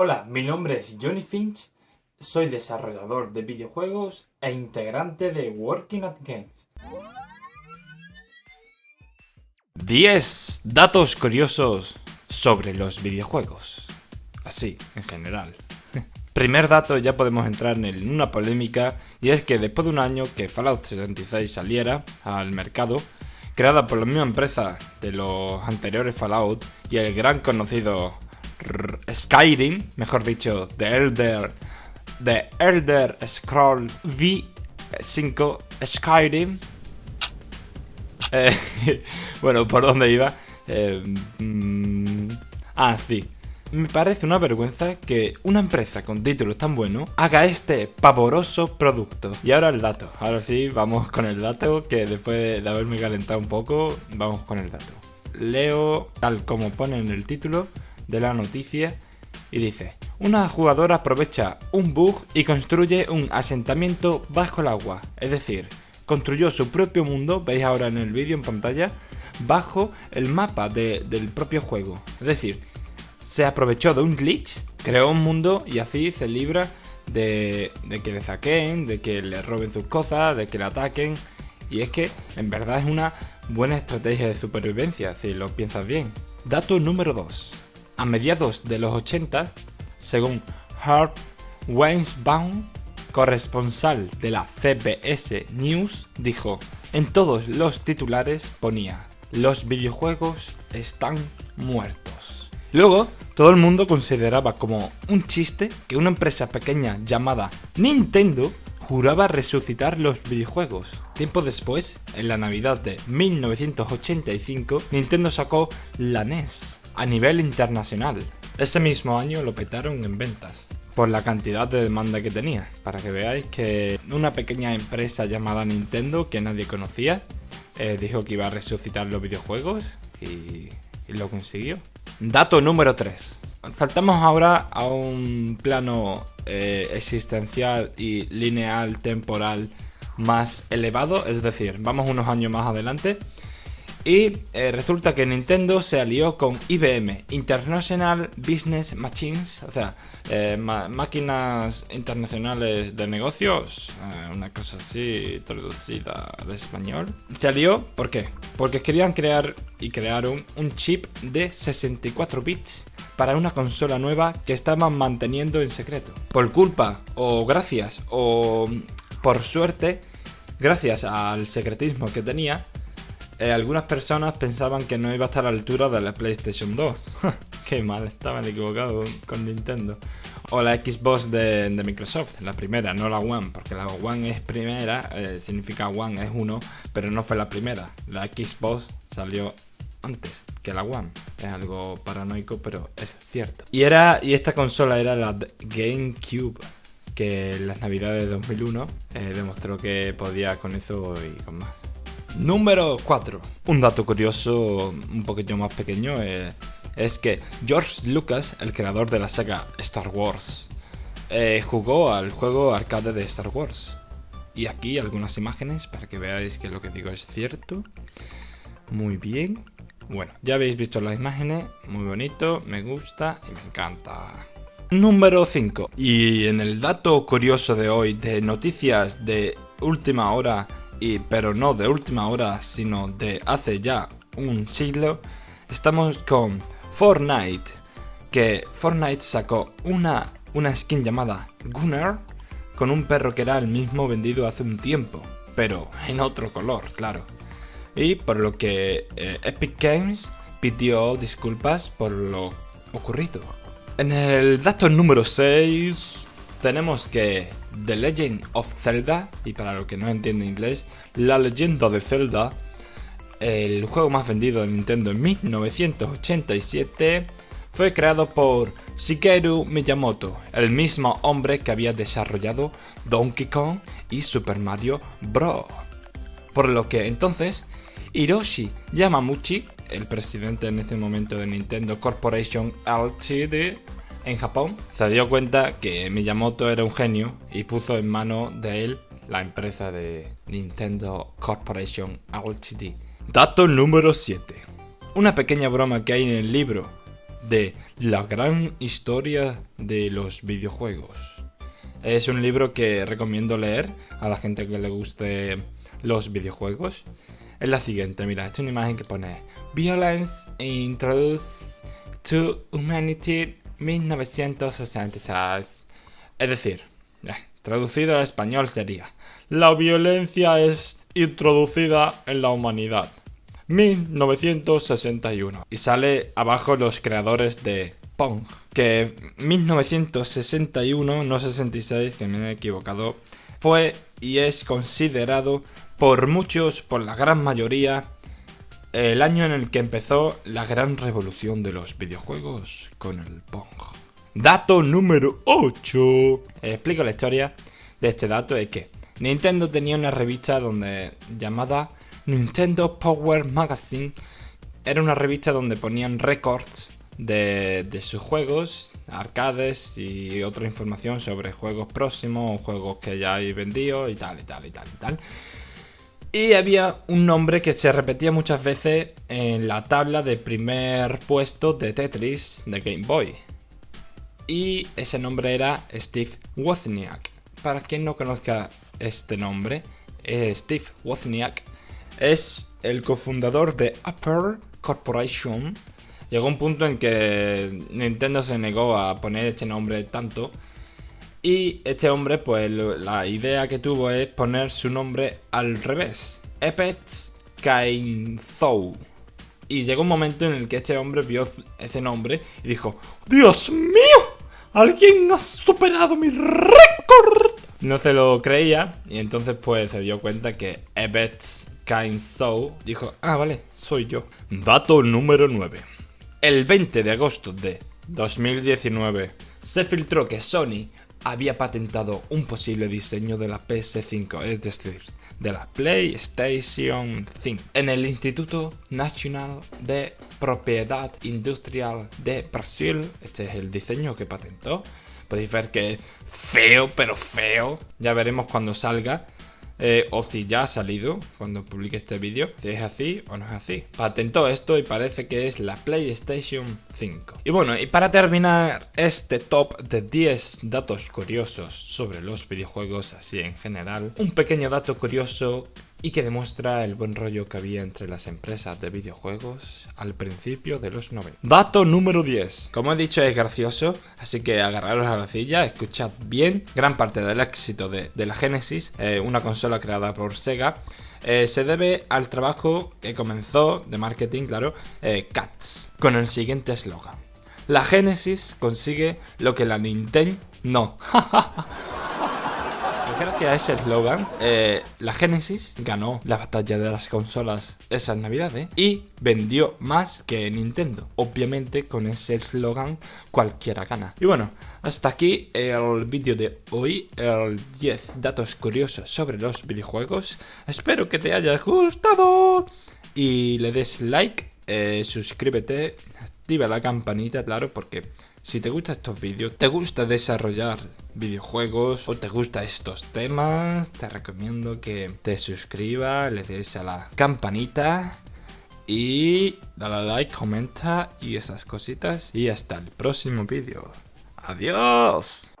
Hola, mi nombre es Johnny Finch, soy desarrollador de videojuegos e integrante de Working at Games. 10 datos curiosos sobre los videojuegos. Así, en general. Primer dato, ya podemos entrar en una polémica, y es que después de un año que Fallout 76 saliera al mercado, creada por la misma empresa de los anteriores Fallout y el gran conocido Skyrim, mejor dicho, The Elder, The Elder Scroll V5 Skyrim. Eh, bueno, ¿por dónde iba? Eh, mm, ah, sí. Me parece una vergüenza que una empresa con títulos tan buenos haga este pavoroso producto. Y ahora el dato. Ahora sí, vamos con el dato, que después de haberme calentado un poco, vamos con el dato. Leo tal como pone en el título de la noticia y dice, una jugadora aprovecha un bug y construye un asentamiento bajo el agua, es decir, construyó su propio mundo, veis ahora en el vídeo en pantalla, bajo el mapa del propio juego. Es decir, se aprovechó de un glitch, creó un mundo y así se libra de, de que le saquen, de que le roben sus cosas, de que le ataquen. Y es que en verdad es una buena estrategia de supervivencia, si lo piensas bien. Dato número 2. A mediados de los 80, según Hart Weinsbaum, corresponsal de la CBS News, dijo, en todos los titulares ponía, los videojuegos están muertos. Luego, todo el mundo consideraba como un chiste que una empresa pequeña llamada Nintendo juraba resucitar los videojuegos. Tiempo después, en la Navidad de 1985, Nintendo sacó la NES, a nivel internacional. Ese mismo año lo petaron en ventas por la cantidad de demanda que tenía. Para que veáis que una pequeña empresa llamada Nintendo que nadie conocía eh, dijo que iba a resucitar los videojuegos y, lo consiguió. Dato número 3. Saltamos ahora a un plano eh, existencial y lineal temporal más elevado, es decir, vamos unos años más adelante y eh, resulta que Nintendo se alió con IBM, International Business Machines, o sea, eh, máquinas internacionales de negocios, una cosa así traducida al español. Se alió, ¿por qué? Porque querían crear y crearon un chip de 64 bits para una consola nueva que estaban manteniendo en secreto. Por culpa, o gracias, o por suerte, gracias al secretismo que tenía, eh, algunas personas pensaban que no iba a estar a la altura de la PlayStation 2. Qué mal, estaban equivocados con Nintendo. O la Xbox de, Microsoft, la primera, no la One, porque la One es primera, eh, significa One es uno, pero no fue la primera. La Xbox salió antes que la One. Es algo paranoico, pero es cierto. Y, era, y esta consola era la GameCube, que en las navidades de 2001 eh, demostró que podía con eso y con más. Número 4. Un dato curioso, un poquito más pequeño, eh, es que George Lucas, el creador de la saga Star Wars, eh, jugó al juego arcade de Star Wars. Y aquí algunas imágenes para que veáis que lo que digo es cierto. Muy bien. Bueno, ya habéis visto las imágenes, muy bonito, me gusta y me encanta. Número 5. Y en el dato curioso de hoy de noticias de última hora y pero no de última hora, sino de hace ya un siglo, estamos con Fortnite, que Fortnite sacó una, una skin llamada Gunnar, con un perro que era el mismo vendido hace un tiempo, pero en otro color, claro. Y por lo que eh, Epic Games pidió disculpas por lo ocurrido. En el dato número 6 tenemos que The Legend of Zelda, y para los que no entienden inglés, La leyenda de Zelda, el juego más vendido de Nintendo en 1987, fue creado por Shigeru Miyamoto, el mismo hombre que había desarrollado Donkey Kong y Super Mario Bros. Por lo que entonces, Hiroshi Yamamuchi, el presidente en ese momento de Nintendo Corporation Ltd., en Japón, se dio cuenta que Miyamoto era un genio y puso en manos de él la empresa de Nintendo Corporation Ltd. Dato número 7. Una pequeña broma que hay en el libro de La gran historia de los videojuegos. Es un libro que recomiendo leer a la gente que le guste los videojuegos. Es la siguiente, mira, esta es una imagen que pone Violence Introduced to Humanity 1966. Es decir, traducido al español sería La violencia es introducida en la humanidad. 1961. Y sale abajo los creadores de Pong. Que 1961, no 66, que me he equivocado, fue y es considerado por muchos, por la gran mayoría, el año en el que empezó la gran revolución de los videojuegos con el Pong. Dato número 8. Explico la historia de este dato, es que Nintendo tenía una revista donde llamada Nintendo Power Magazine. Era una revista donde ponían récords de, sus juegos, arcades y otra información sobre juegos próximos o juegos que ya hay vendido y tal y tal y tal y tal. Y había un nombre que se repetía muchas veces en la tabla de primer puesto de Tetris de Game Boy. Y ese nombre era Steve Wozniak. Para quien no conozca este nombre, eh, Steve Wozniak es el cofundador de Apple Corporation. Llegó un punto en que Nintendo se negó a poner este nombre tanto. Y este hombre, pues la idea que tuvo es poner su nombre al revés. Epets Kainzou. Y llegó un momento en el que este hombre vio ese nombre y dijo, ¡Dios mío! ¡Alguien ha superado mi récord! No se lo creía y entonces pues se dio cuenta que Ebets Kind So dijo, ah vale, soy yo. Dato número 9. El 20 de agosto de 2019 se filtró que Sony había patentado un posible diseño de la PS5, es decir, de la PlayStation 5, en el Instituto Nacional de Propiedad Industrial de Brasil. Este es el diseño que patentó. Podéis ver que es feo, pero feo. Ya veremos cuando salga. Eh, o si ya ha salido cuando publique este vídeo, si es así o no es así. Patentó esto y parece que es la PlayStation 5. Y bueno, y para terminar este top de 10 datos curiosos sobre los videojuegos así en general, un pequeño dato curioso y que demuestra el buen rollo que había entre las empresas de videojuegos al principio de los 90. Dato número 10. Como he dicho es gracioso, así que agarraros a la silla, escuchad bien. Gran parte del éxito de, la Genesis, eh, una consola creada por Sega, eh, se debe al trabajo que comenzó de marketing, claro, eh, Cats, con el siguiente eslogan. La Genesis consigue lo que la Nintendo no. gracias a ese eslogan, eh, la Genesis ganó la batalla de las consolas esas navidades y vendió más que Nintendo. Obviamente con ese eslogan cualquiera gana. Y bueno, hasta aquí el vídeo de hoy, el 10 datos curiosos sobre los videojuegos. Espero que te haya gustado y le des like, eh, suscríbete, activa la campanita, claro, porque si te gustan estos vídeos, te gusta desarrollar videojuegos o te gustan estos temas, te recomiendo que te suscribas, le des a la campanita y dale like, comenta y esas cositas. Y hasta el próximo vídeo. ¡Adiós!